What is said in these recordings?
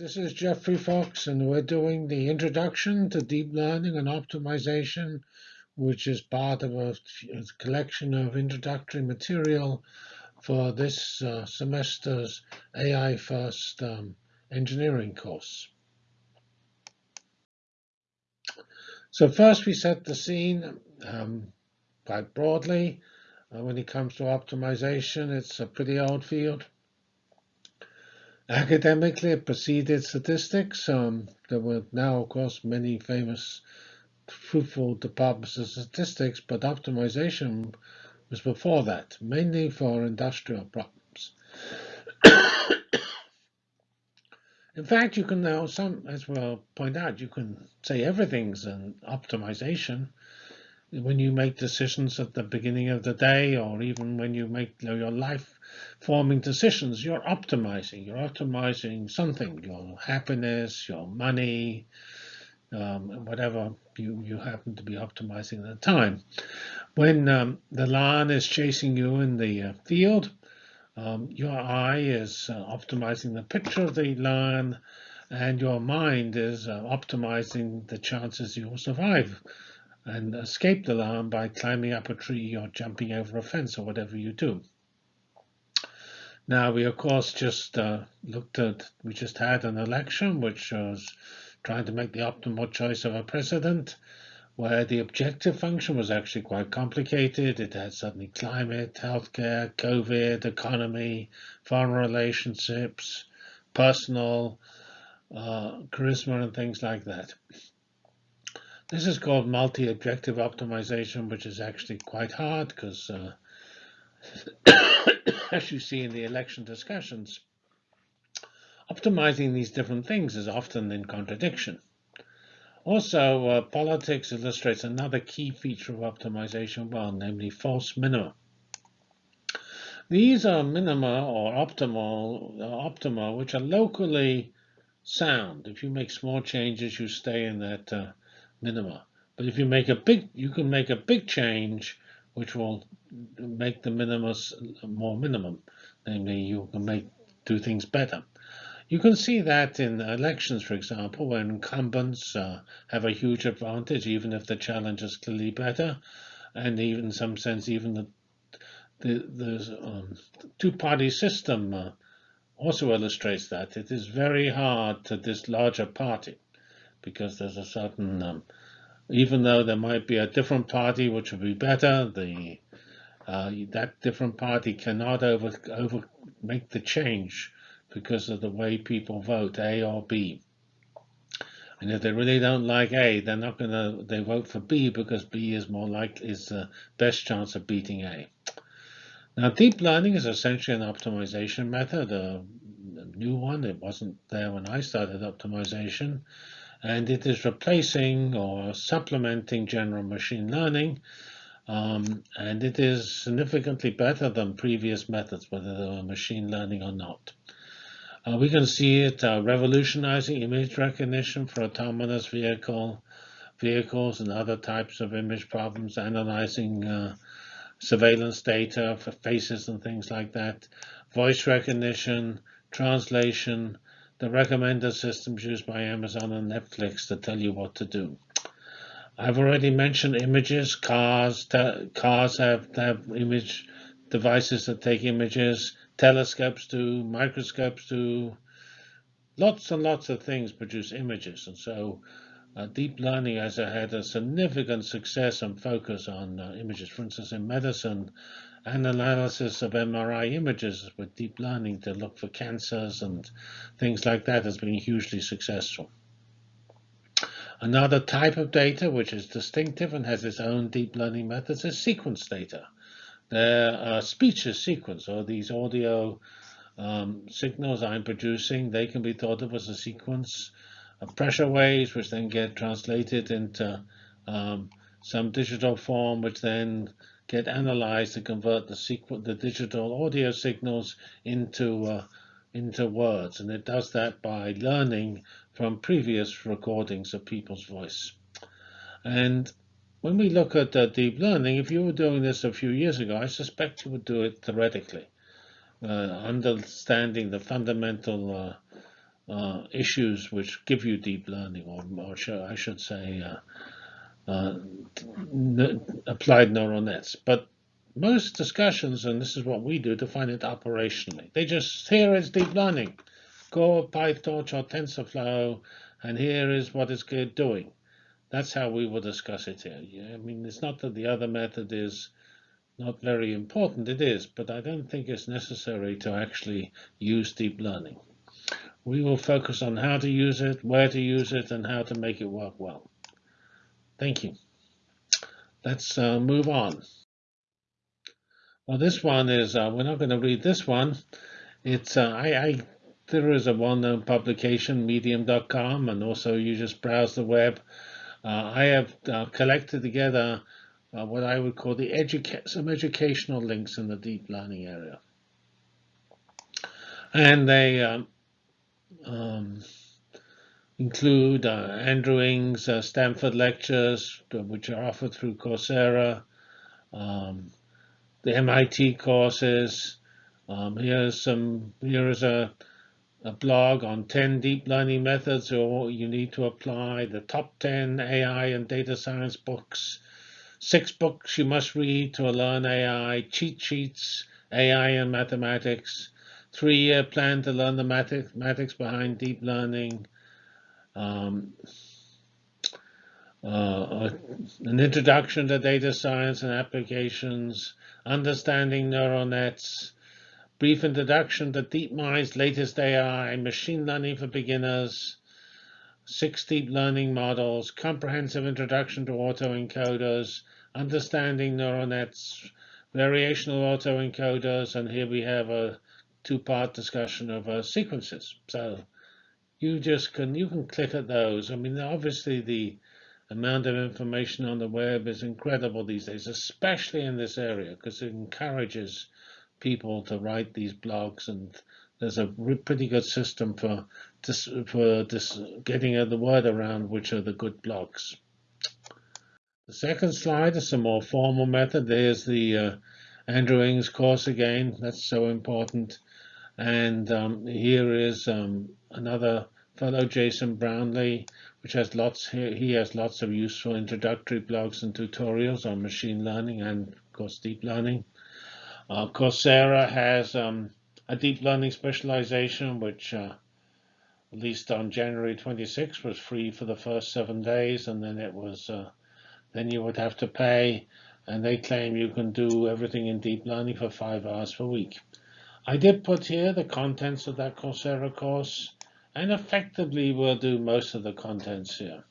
This is Geoffrey Fox, and we're doing the introduction to deep learning and optimization, which is part of a, collection of introductory material for this uh, semester's AI First um, engineering course. So first we set the scene um, quite broadly. Uh, when it comes to optimization, it's a pretty old field. Academically, preceded statistics. Um, there were now, of course, many famous fruitful departments of statistics, but optimization was before that, mainly for industrial problems. In fact, you can now, some as well point out, you can say everything's an optimization when you make decisions at the beginning of the day, or even when you make your life forming decisions, you're optimizing. You're optimizing something, your happiness, your money, um, whatever you, you happen to be optimizing at the time. When um, the lion is chasing you in the uh, field, um, your eye is uh, optimizing the picture of the lion, and your mind is uh, optimizing the chances you'll survive and escape the lion by climbing up a tree or jumping over a fence or whatever you do. Now, we of course just uh, looked at, we just had an election which was trying to make the optimal choice of a president, where the objective function was actually quite complicated. It had suddenly climate, healthcare, COVID, economy, foreign relationships, personal, uh, charisma, and things like that. This is called multi-objective optimization, which is actually quite hard because uh, as you see in the election discussions, optimizing these different things is often in contradiction. Also, uh, politics illustrates another key feature of optimization well, namely false minima. These are minima or optimal, uh, optima, which are locally sound. If you make small changes, you stay in that uh, minima. But if you make a big, you can make a big change which will make the minimus more minimum. Namely, you can make do things better. You can see that in elections, for example, when incumbents uh, have a huge advantage, even if the challenge is clearly better, and even in some sense, even the the, the um, two-party system uh, also illustrates that it is very hard to dislodge a party because there's a certain um, even though there might be a different party which would be better, the uh, that different party cannot over over make the change because of the way people vote, A or B. And if they really don't like A, they're not gonna they vote for B because B is more like is the best chance of beating A. Now, deep learning is essentially an optimization method, a new one. It wasn't there when I started optimization and it is replacing or supplementing general machine learning. Um, and it is significantly better than previous methods, whether they were machine learning or not. Uh, we can see it uh, revolutionizing image recognition for autonomous vehicle vehicles and other types of image problems, analyzing uh, surveillance data for faces and things like that, voice recognition, translation, the recommender systems used by Amazon and Netflix to tell you what to do. I've already mentioned images. Cars, cars have, have image devices that take images. Telescopes do, microscopes do. Lots and lots of things produce images. And so uh, deep learning has had a significant success and focus on uh, images. For instance, in medicine, and analysis of MRI images with deep learning to look for cancers and things like that has been hugely successful. Another type of data which is distinctive and has its own deep learning methods is sequence data. There are speeches sequence, or these audio um, signals I'm producing, they can be thought of as a sequence of pressure waves, which then get translated into um, some digital form, which then get analyzed to convert the, the digital audio signals into uh, into words, and it does that by learning from previous recordings of people's voice. And when we look at uh, deep learning, if you were doing this a few years ago, I suspect you would do it theoretically, uh, understanding the fundamental uh, uh, issues which give you deep learning, or, or I should say, uh, applied neural nets. But most discussions, and this is what we do, define it operationally. They just, here is deep learning. Go PyTorch or TensorFlow, and here is what it's doing. That's how we will discuss it here. Yeah, I mean, it's not that the other method is not very important. It is, but I don't think it's necessary to actually use deep learning. We will focus on how to use it, where to use it, and how to make it work well. Thank you. Let's uh, move on. Well, this one is, uh, we're not going to read this one. It's, uh, I, I, there is a well-known publication, medium.com, and also you just browse the web. Uh, I have uh, collected together uh, what I would call the educa some educational links in the deep learning area. And they um, um, include uh, Andrew Ng's uh, Stanford lectures, which are offered through Coursera, um, the MIT courses. Um, here's some. Here is a a blog on 10 deep learning methods or you need to apply, the top 10 AI and data science books, six books you must read to learn AI, cheat sheets, AI and mathematics, three-year plan to learn the mathematics behind deep learning, um, uh, an introduction to data science and applications, understanding neural nets, brief introduction to DeepMind's latest AI, machine learning for beginners, six deep learning models, comprehensive introduction to autoencoders, understanding neural nets, variational autoencoders, and here we have a two-part discussion of uh, sequences. So you just can you can click at those. I mean, obviously the amount of information on the web is incredible these days, especially in this area, because it encourages people to write these blogs, and there's a pretty good system for this, for this getting the word around which are the good blogs. The second slide is a more formal method. There's the uh, Andrew Ng's course again. That's so important. And um, here is um, another fellow, Jason Brownlee, which has lots. He has lots of useful introductory blogs and tutorials on machine learning and, of course, deep learning. Uh, Coursera has um, a deep learning specialization, which uh, at least on January 26 was free for the first seven days, and then it was uh, then you would have to pay. And they claim you can do everything in deep learning for five hours per week. I did put here the contents of that Coursera course, and effectively we'll do most of the contents here.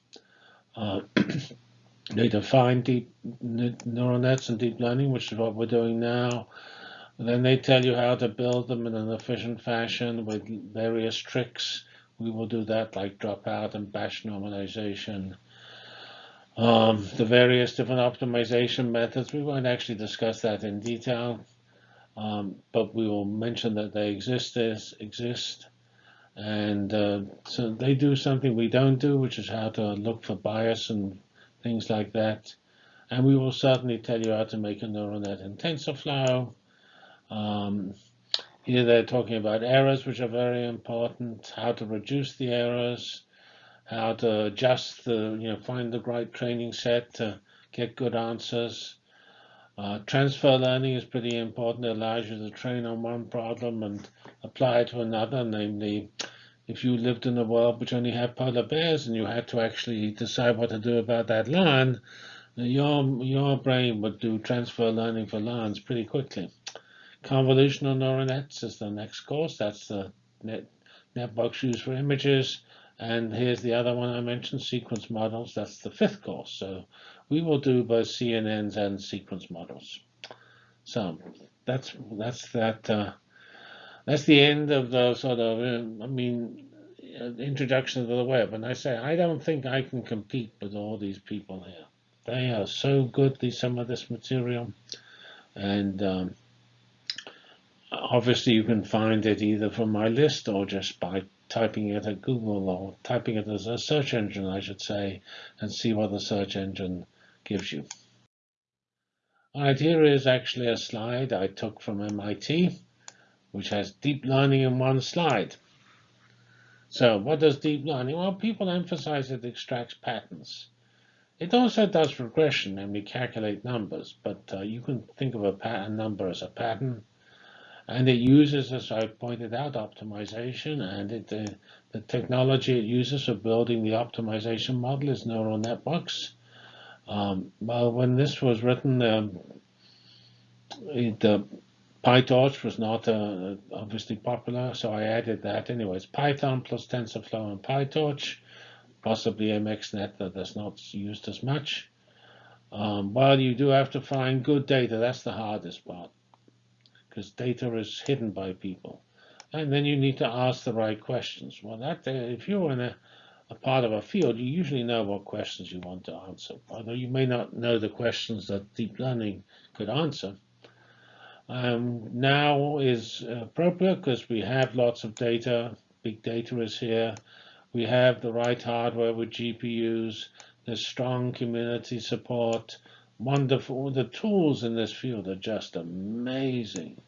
Uh, They define deep neural nets and deep learning, which is what we're doing now. then they tell you how to build them in an efficient fashion with various tricks. We will do that like dropout and batch normalization. Um, the various different optimization methods, we won't actually discuss that in detail, um, but we will mention that they exist, as exist. And uh, so they do something we don't do, which is how to look for bias and things like that. And we will certainly tell you how to make a neural net in TensorFlow. Um, here they're talking about errors, which are very important, how to reduce the errors, how to adjust the, you know, find the right training set to get good answers. Uh, transfer learning is pretty important. It allows you to train on one problem and apply it to another, namely if you lived in a world which only had polar bears and you had to actually decide what to do about that land, your, your brain would do transfer learning for lands pretty quickly. Convolutional neural nets is the next course. That's the net, networks used for images. And here's the other one I mentioned, sequence models. That's the fifth course. So we will do both CNNs and sequence models. So that's that's that. Uh, that's the end of the sort of, uh, I mean, uh, introduction to the web. And I say, I don't think I can compete with all these people here. They are so good, these, some of this material. And um, obviously you can find it either from my list or just by typing it at Google or typing it as a search engine, I should say, and see what the search engine gives you. All right, here is actually a slide I took from MIT which has deep learning in one slide. So what does deep learning? Well, people emphasize it extracts patterns. It also does regression, namely calculate numbers, but uh, you can think of a pattern number as a pattern. And it uses, as I pointed out, optimization, and it, uh, the technology it uses for building the optimization model is neural networks. Um, well, when this was written, um, uh, PyTorch was not uh, obviously popular, so I added that. Anyways, Python plus TensorFlow and PyTorch, possibly MXNet that is not used as much. Um, well, you do have to find good data. That's the hardest part because data is hidden by people. And then you need to ask the right questions. Well, that uh, if you're in a, a part of a field, you usually know what questions you want to answer, although you may not know the questions that deep learning could answer. Um, now is appropriate because we have lots of data. Big data is here. We have the right hardware with GPUs. There's strong community support. Wonderful. The tools in this field are just amazing.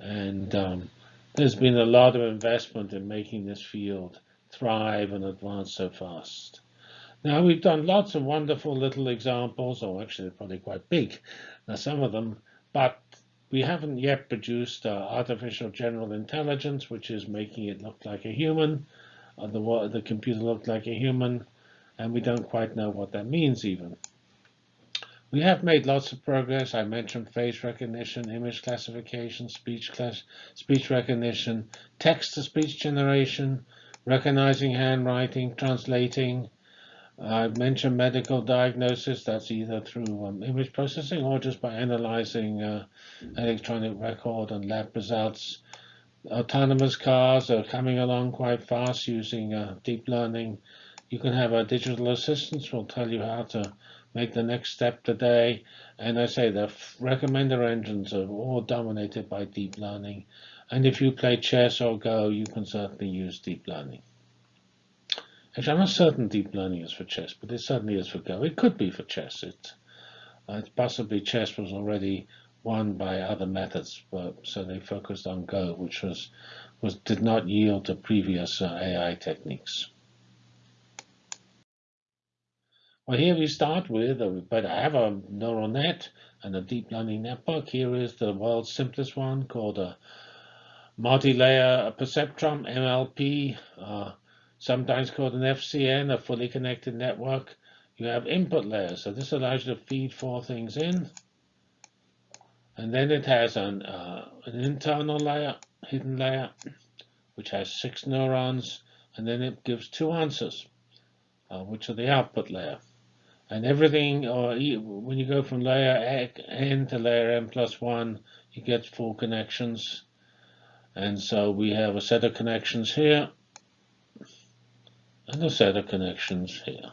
And um, there's been a lot of investment in making this field thrive and advance so fast. Now, we've done lots of wonderful little examples, or actually probably quite big, now some of them, but we haven't yet produced uh, artificial general intelligence, which is making it look like a human, uh, the, the computer look like a human, and we don't quite know what that means even. We have made lots of progress. I mentioned face recognition, image classification, speech class, speech recognition, text-to-speech generation, recognizing handwriting, translating, I mentioned medical diagnosis. That's either through um, image processing or just by analyzing uh, electronic record and lab results. Autonomous cars are coming along quite fast using uh, deep learning. You can have a digital assistant will tell you how to make the next step today. And I say the recommender engines are all dominated by deep learning. And if you play chess or Go, you can certainly use deep learning. Actually, I'm not certain deep learning is for chess, but it certainly is for Go. It could be for chess. It, uh, possibly chess was already won by other methods, but, so they focused on Go, which was, was did not yield to previous uh, AI techniques. Well, here we start with, uh, but I have a neural net and a deep learning network. Here is the world's simplest one called a multi-layer perceptron, MLP. Uh, sometimes called an FCN, a fully connected network. You have input layers, so this allows you to feed four things in. And then it has an, uh, an internal layer, hidden layer, which has six neurons, and then it gives two answers, uh, which are the output layer. And everything, or when you go from layer n to layer n plus 1, you get full connections. And so we have a set of connections here and a set of connections here.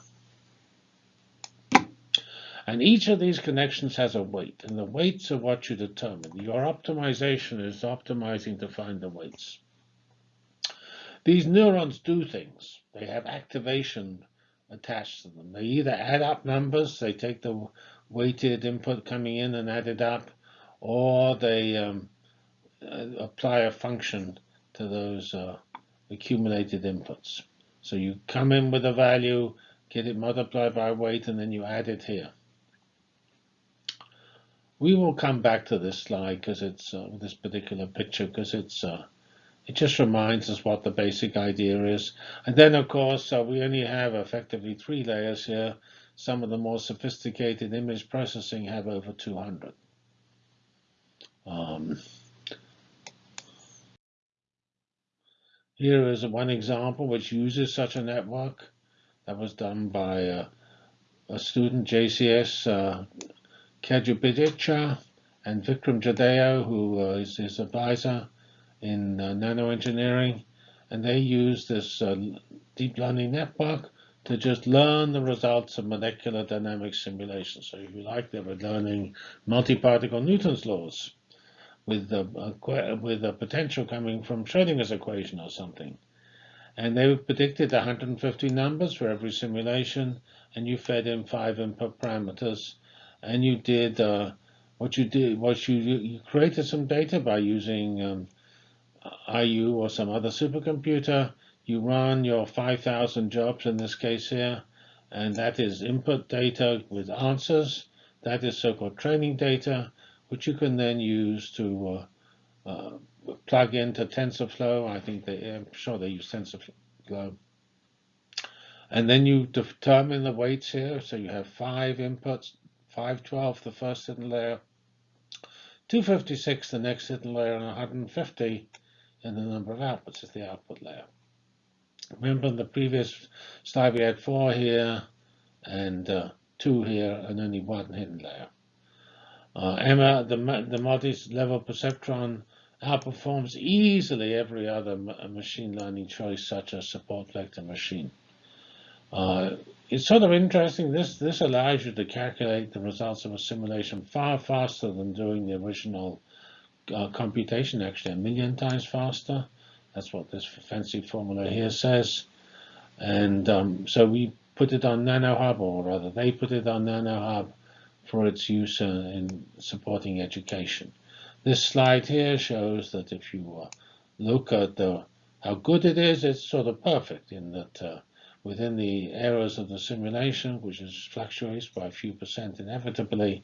And each of these connections has a weight, and the weights are what you determine. Your optimization is optimizing to find the weights. These neurons do things. They have activation attached to them. They either add up numbers, they take the weighted input coming in and add it up, or they um, apply a function to those uh, accumulated inputs. So you come in with a value, get it multiplied by weight, and then you add it here. We will come back to this slide because it's uh, this particular picture because it's uh, it just reminds us what the basic idea is. And then, of course, uh, we only have effectively three layers here. Some of the more sophisticated image processing have over 200. Um, Here is one example which uses such a network that was done by a, a student, JCS uh, and Vikram Jadhao, who uh, is his advisor in uh, nanoengineering. And they use this uh, deep learning network to just learn the results of molecular dynamics simulations. So if you like, they were learning multi-particle Newton's laws with the uh, with a potential coming from Schrodinger's equation or something. And they predicted 150 numbers for every simulation, and you fed in five input parameters, and you did uh, what you did. was you you created some data by using um, IU or some other supercomputer. you run your 5,000 jobs in this case here, and that is input data with answers. That is so-called training data, which you can then use to uh, uh, plug into TensorFlow. I think they, I'm sure they use TensorFlow. And then you determine the weights here. So you have five inputs, 512 the first hidden layer, 256 the next hidden layer, and 150 in the number of outputs is the output layer. Remember in the previous slide we had four here and uh, two here and only one hidden layer. Uh, Emma, the, the multi-level perceptron outperforms easily every other machine learning choice such as support vector machine. Uh, it's sort of interesting. This this allows you to calculate the results of a simulation far faster than doing the original uh, computation, actually a million times faster. That's what this fancy formula here says. And um, so we put it on NanoHub, or rather they put it on NanoHub for its use uh, in supporting education. This slide here shows that if you uh, look at the, how good it is, it's sort of perfect in that uh, within the errors of the simulation, which is fluctuates by a few percent inevitably,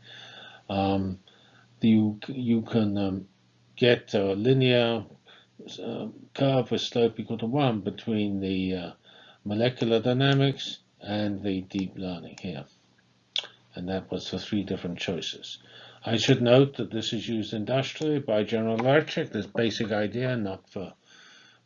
um, you, you can um, get a linear uh, curve with slope equal to 1 between the uh, molecular dynamics and the deep learning here. And that was for three different choices. I should note that this is used industrially by General Electric, this basic idea, not for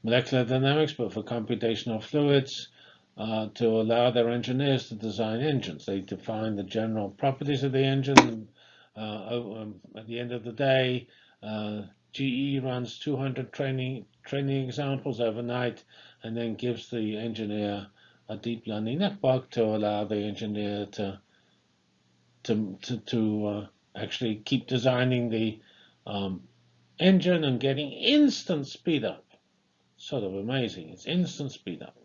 molecular dynamics, but for computational fluids, uh, to allow their engineers to design engines. They define the general properties of the engine. Uh, um, at the end of the day, uh, GE runs 200 training training examples overnight and then gives the engineer a deep learning network to allow the engineer to to to, to uh, actually keep designing the um, engine and getting instant speed up. Sort of amazing. It's instant speed up.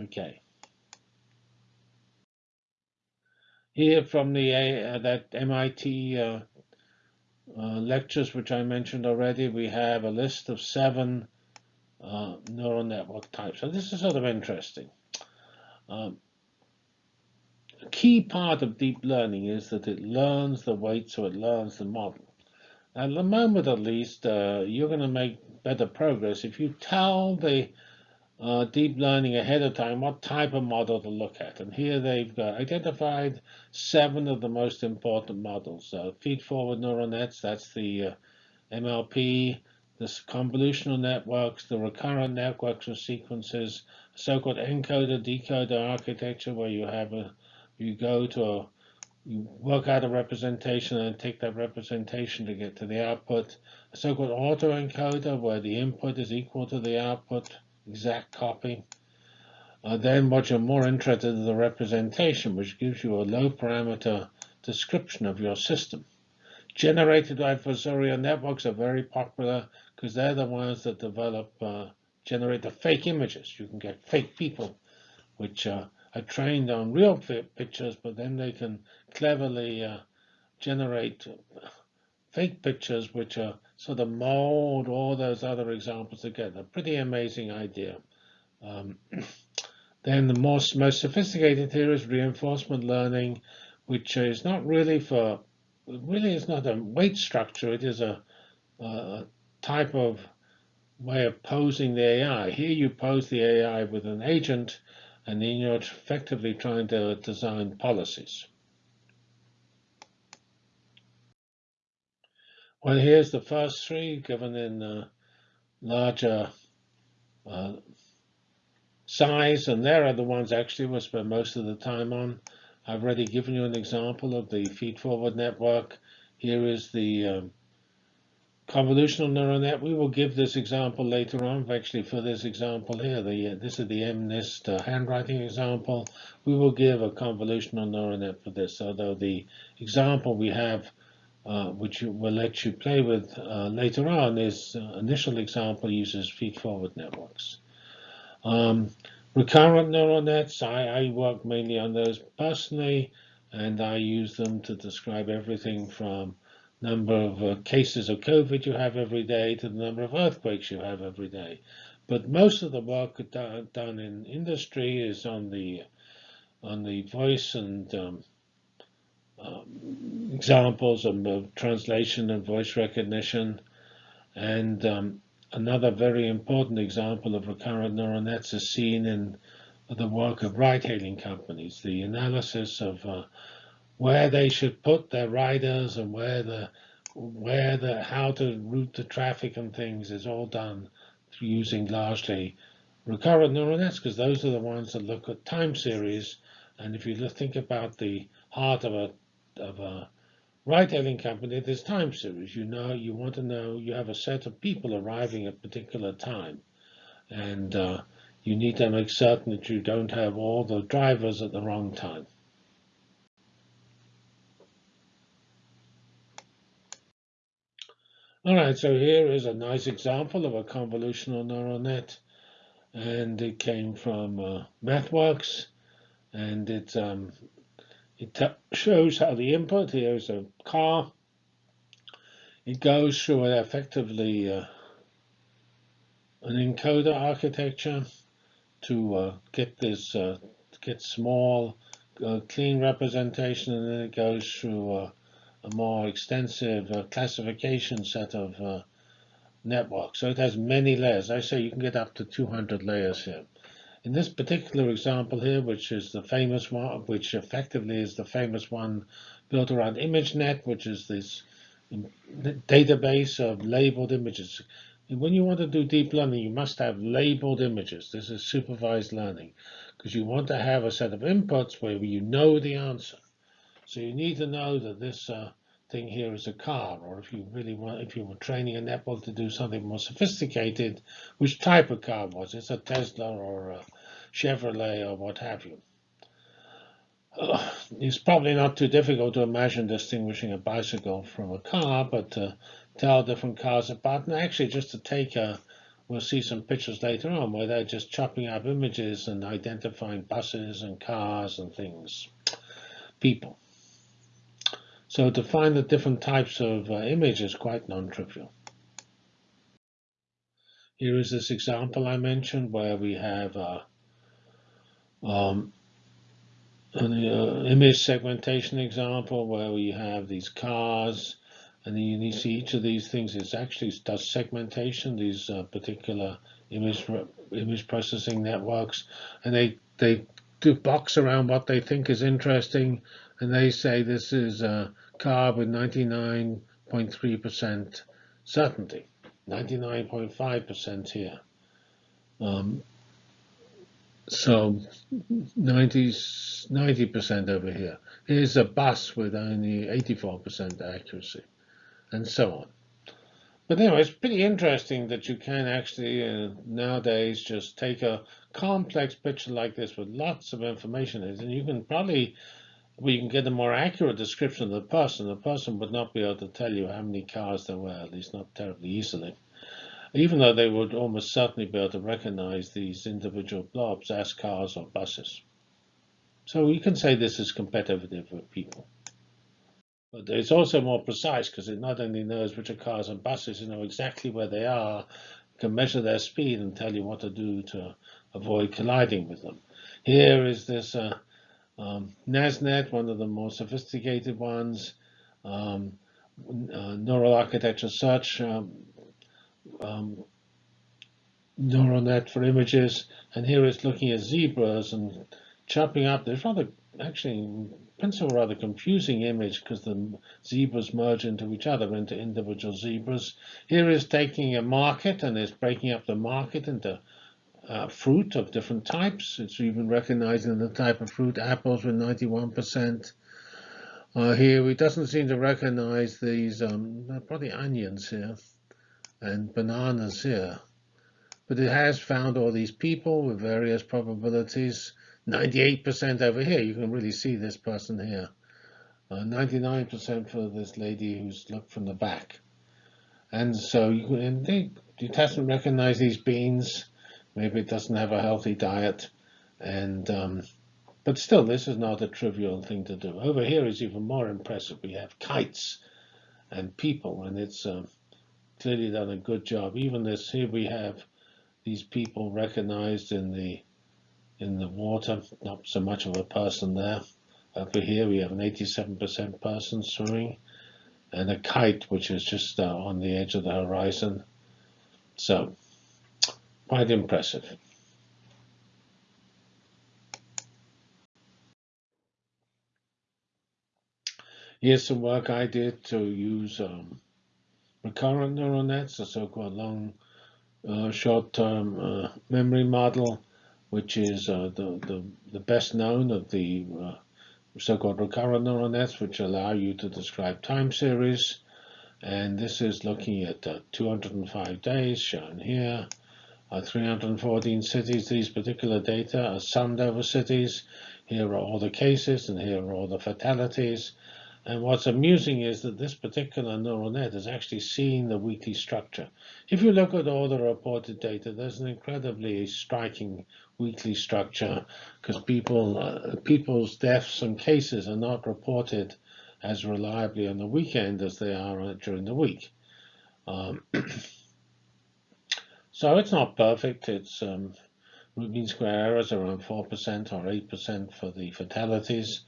Okay. Here from the uh, that MIT uh, uh, lectures, which I mentioned already, we have a list of seven uh, neural network types. So this is sort of interesting. Um, a key part of deep learning is that it learns the weight, so it learns the model. At the moment, at least, uh, you're going to make better progress if you tell the uh, deep learning ahead of time what type of model to look at. And here they've identified seven of the most important models. Uh, feed-forward neural nets, that's the uh, MLP, the convolutional networks, the recurrent networks of sequences, so-called encoder-decoder architecture, where you have a, you go to a, you work out a representation and take that representation to get to the output. A so-called autoencoder, where the input is equal to the output exact copy. Uh, then what you're more interested in the representation, which gives you a low parameter description of your system. Generated adversarial networks are very popular because they're the ones that develop, uh, generate the fake images. You can get fake people, which uh, are trained on real pictures, but then they can cleverly uh, generate fake pictures, which are sort of mold all those other examples together. Pretty amazing idea. Um, then the most, most sophisticated here is reinforcement learning, which is not really for, really is not a weight structure. It is a, a type of way of posing the AI. Here you pose the AI with an agent, and then you're effectively trying to design policies. Well, here's the first three given in uh, larger uh, size, and there are the ones actually we spend most of the time on. I've already given you an example of the feed-forward network. Here is the um, convolutional neural net. We will give this example later on. Actually, for this example here, the uh, this is the MNIST uh, handwriting example. We will give a convolutional neural net for this, although the example we have uh, which will let you play with uh, later on, is uh, initial example uses feed-forward networks. Um, recurrent neural nets, I, I, work mainly on those personally, and I use them to describe everything from number of uh, cases of COVID you have every day to the number of earthquakes you have every day. But most of the work done, in industry is on the on the voice and um, um, examples of, of, translation and voice recognition. And um, another very important example of recurrent neural nets is seen in the work of ride-hailing companies, the analysis of uh, where they should put their riders and where the where the how to route the traffic and things is all done using largely recurrent neural nets because those are the ones that look at time series. And if you think about the heart of a of a ride-hailing company, there's time series. You know, you want to know you have a set of people arriving at a particular time, and uh, you need to make certain that you don't have all the drivers at the wrong time. All right, so here is a nice example of a convolutional neural net, and it came from uh, MathWorks, and it um, it shows how the input here is a car. It goes through effectively uh, an encoder architecture to uh, get this uh, get small, uh, clean representation, and then it goes through uh, a more extensive uh, classification set of uh, networks. So it has many layers. I say you can get up to 200 layers here. In this particular example here, which is the famous one, which effectively is the famous one built around ImageNet, which is this database of labeled images. And when you want to do deep learning, you must have labeled images. This is supervised learning because you want to have a set of inputs where you know the answer. So you need to know that this uh, thing here is a car, or if you really want, if you were training a network to do something more sophisticated, which type of car was it? a Tesla or a Chevrolet or what have you. Uh, it's probably not too difficult to imagine distinguishing a bicycle from a car, but to tell different cars apart, and actually just to take a, we'll see some pictures later on where they're just chopping up images and identifying buses and cars and things, people. So to find the different types of uh, image is quite non-trivial. Here is this example I mentioned where we have uh, um, an uh, image segmentation example where we have these cars and you see each of these things is actually does segmentation, these uh, particular image image processing networks, and they they do box around what they think is interesting, and they say this is a car with 99.3% certainty, 99.5% here. Um, so 90 percent over here. Here's a bus with only 84% accuracy, and so on. But anyway, it's pretty interesting that you can actually uh, nowadays just take a complex picture like this with lots of information in it, and you can probably you can get a more accurate description of the person. The person would not be able to tell you how many cars there were, at least not terribly easily, even though they would almost certainly be able to recognize these individual blobs as cars or buses. So you can say this is competitive with people. But it's also more precise because it not only knows which are cars and buses, you know exactly where they are, can measure their speed and tell you what to do to avoid colliding with them. Here is this uh, um, NASNet, one of the more sophisticated ones, um, uh, neural architecture search, um, um, neural net for images, and here it's looking at zebras and chopping up. There's rather, actually, principle, rather confusing image because the zebras merge into each other, into individual zebras. Here is taking a market and is breaking up the market into uh, fruit of different types. It's even recognizing the type of fruit, apples with 91%. Uh, here, it doesn't seem to recognize these, um, probably onions here, and bananas here. But it has found all these people with various probabilities. 98% over here, you can really see this person here. 99% uh, for this lady who's looked from the back. And so you can, they, it hasn't recognized these beans. Maybe it doesn't have a healthy diet. And um, But still, this is not a trivial thing to do. Over here is even more impressive. We have kites and people, and it's uh, clearly done a good job. Even this here we have these people recognized in the in the water. Not so much of a person there. Over here we have an 87% person swimming and a kite which is just uh, on the edge of the horizon. So quite impressive. Here's some work I did to use um, recurrent neural nets, a so-called long uh, short-term uh, memory model, which is uh, the, the, the, best known of the uh, so-called recurrent neural nets, which allow you to describe time series. And this is looking at uh, 205 days shown here, uh, 314 cities. These particular data are summed over cities. Here are all the cases, and here are all the fatalities. And what's amusing is that this particular neural net is actually seeing the weekly structure. If you look at all the reported data, there's an incredibly striking weekly structure because people, uh, people's deaths and cases are not reported as reliably on the weekend as they are during the week. Um, so it's not perfect. It's um, root mean square errors around 4% or 8% for the fatalities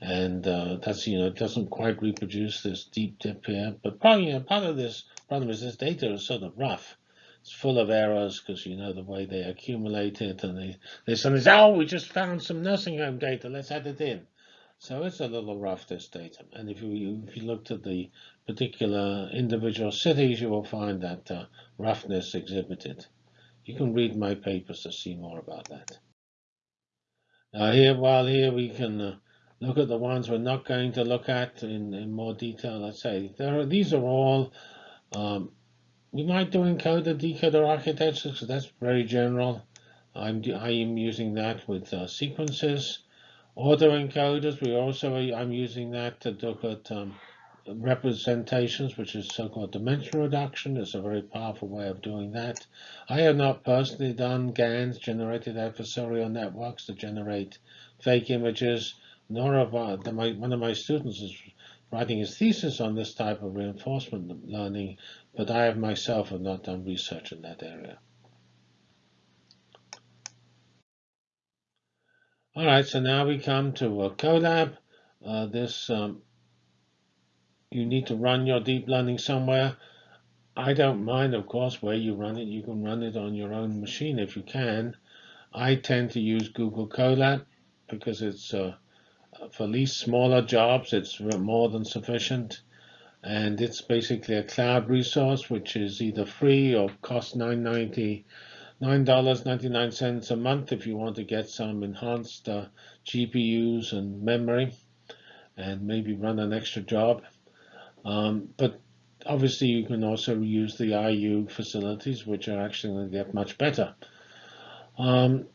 and uh, that's you know it doesn't quite reproduce this deep dip here. But probably you know, part of this problem is this data is sort of rough. It's full of errors because you know the way they accumulate it, and they they suddenly say, "Oh, we just found some nursing home data. Let's add it in." So it's a little rough this data. And if you if you looked at the particular individual cities, you will find that uh, roughness exhibited. You can read my papers to see more about that. Now here, while here we can uh, look at the ones we're not going to look at in, in more detail. Let's say there are, these are all, um, we might do encoder decoder architectures because that's very general. I'm, I am using that with uh, sequences. Autoencoders, we also, I'm using that to look at um, representations, which is so-called dimension reduction. It's a very powerful way of doing that. I have not personally done GANs, generated adversarial networks, to generate fake images nor the, my, one of my students is writing his thesis on this type of reinforcement learning, but I have myself have not done research in that area. All right, so now we come to a Colab. Uh, this um, you need to run your deep learning somewhere. I don't mind, of course, where you run it. You can run it on your own machine if you can. I tend to use Google Colab because it's uh, for these smaller jobs, it's more than sufficient. And it's basically a cloud resource, which is either free or costs $9.90, $9.99 a month if you want to get some enhanced uh, GPUs and memory and maybe run an extra job. Um, but obviously, you can also use the IU facilities, which are actually going to get much better. Um,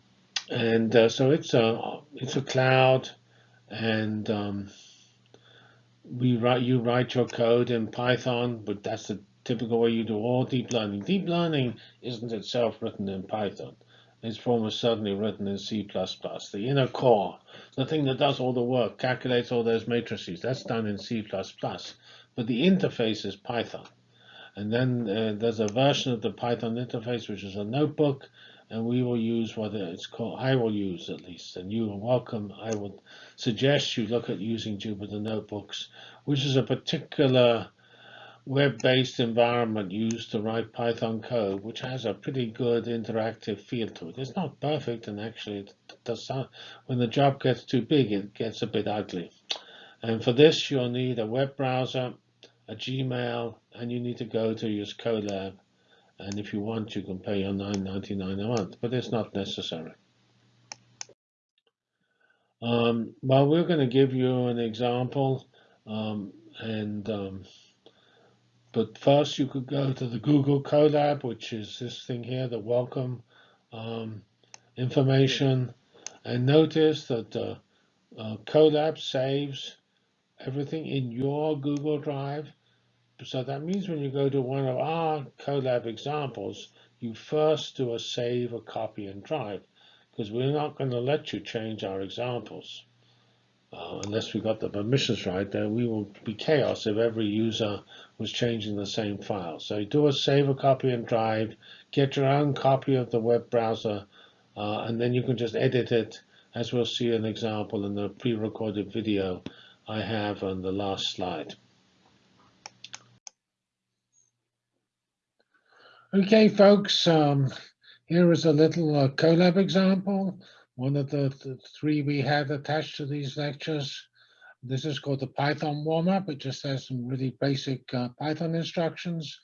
and uh, so it's a it's a cloud and um, we write you write your code in Python, but that's the typical way you do all deep learning. Deep learning isn't itself written in Python. It's almost certainly written in C++. The inner core, the thing that does all the work, calculates all those matrices, that's done in C++. But the interface is Python. And then uh, there's a version of the Python interface, which is a notebook, and we will use what it's called, I will use at least, and you are welcome. I would suggest you look at using Jupyter Notebooks, which is a particular web-based environment used to write Python code, which has a pretty good interactive feel to it. It's not perfect, and actually, it does when the job gets too big, it gets a bit ugly. And for this, you'll need a web browser, a Gmail, and you need to go to use Colab and if you want, you can pay your $9.99 a month, but it's not necessary. Um, well, we're going to give you an example, um, and um, but first you could go to the Google Colab, which is this thing here, the welcome um, information, and notice that uh, uh, Colab saves everything in your Google Drive so that means when you go to one of our Colab examples, you first do a save, a copy, and drive, because we're not going to let you change our examples. Uh, unless we got the permissions right, then we will be chaos if every user was changing the same file. So do a save a copy and drive, get your own copy of the web browser, uh, and then you can just edit it, as we'll see an example in the pre-recorded video I have on the last slide. Okay, folks, um, here is a little uh, Colab example, one of the, the, three we have attached to these lectures. This is called the Python warm-up. It just has some really basic uh, Python instructions.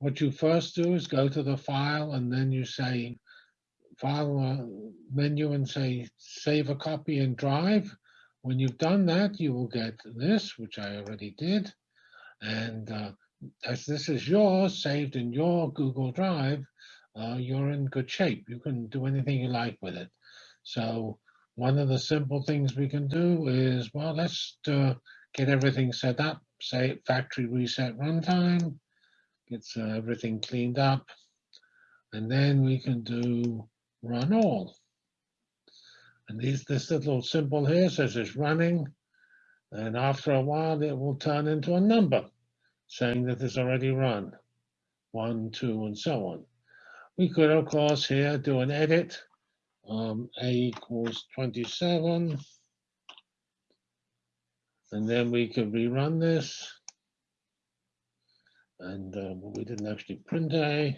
What you first do is go to the file and then you say file uh, menu and say save a copy and drive. When you've done that, you will get this, which I already did. And uh, as this is yours, saved in your Google Drive, uh, you're in good shape. You can do anything you like with it. So one of the simple things we can do is, well, let's uh, get everything set up, say factory reset runtime, gets uh, everything cleaned up, and then we can do run all. And these, this little symbol here says it's running, and after a while it will turn into a number saying that it's already run, one, two, and so on. We could, of course, here do an edit, um, A equals 27, and then we could rerun this. And uh, we didn't actually print A.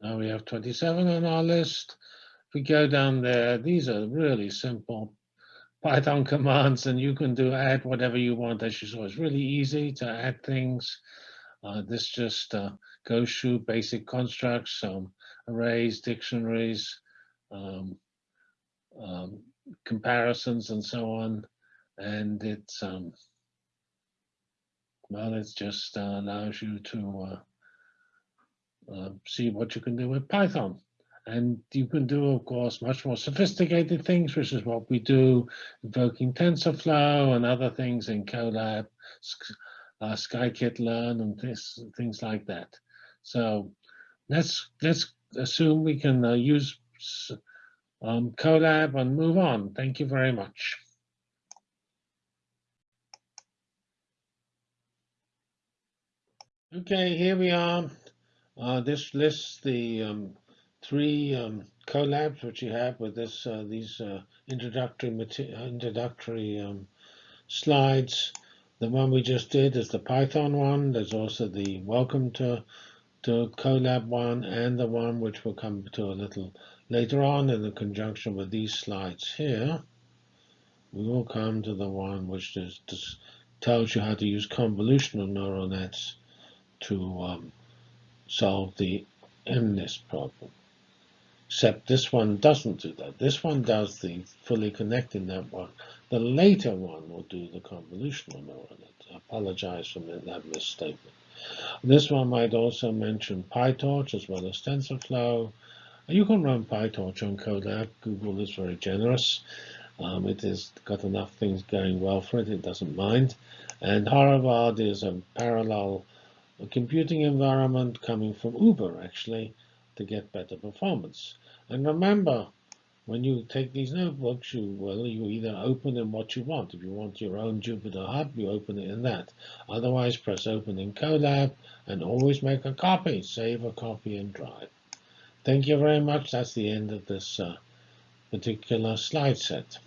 Now we have 27 on our list. If we go down there, these are really simple Python commands, and you can do add whatever you want. As you saw, it's really easy to add things. Uh, this just uh, goes through basic constructs, um, arrays, dictionaries, um, um, comparisons, and so on. And it's um, well, it just uh, allows you to uh, uh, see what you can do with Python. And you can do, of course, much more sophisticated things, which is what we do, invoking TensorFlow and other things in Colab, uh, scikit-learn, and this, things like that. So let's let's assume we can uh, use um, Colab and move on. Thank you very much. Okay, here we are. Uh, this lists the um, three um, Colabs which you have with this uh, these uh, introductory introductory um, slides. The one we just did is the Python one. There's also the welcome to to Colab one and the one which we'll come to a little later on in the conjunction with these slides here. We will come to the one which just tells you how to use convolutional neural nets to um, solve the MNIST problem. Except this one doesn't do that. This one does the fully connected network. The later one will do the convolutional neural net. I apologize for that misstatement. This one might also mention PyTorch as well as TensorFlow. You can run PyTorch on Colab. Google is very generous. Um, it has got enough things going well for it. It doesn't mind. And Horovod is a parallel computing environment coming from Uber, actually to get better performance. And remember, when you take these notebooks, you well, you either open in what you want. If you want your own Jupyter Hub, you open it in that. Otherwise, press open in Colab and always make a copy. Save a copy and drive. Thank you very much. That's the end of this uh, particular slide set.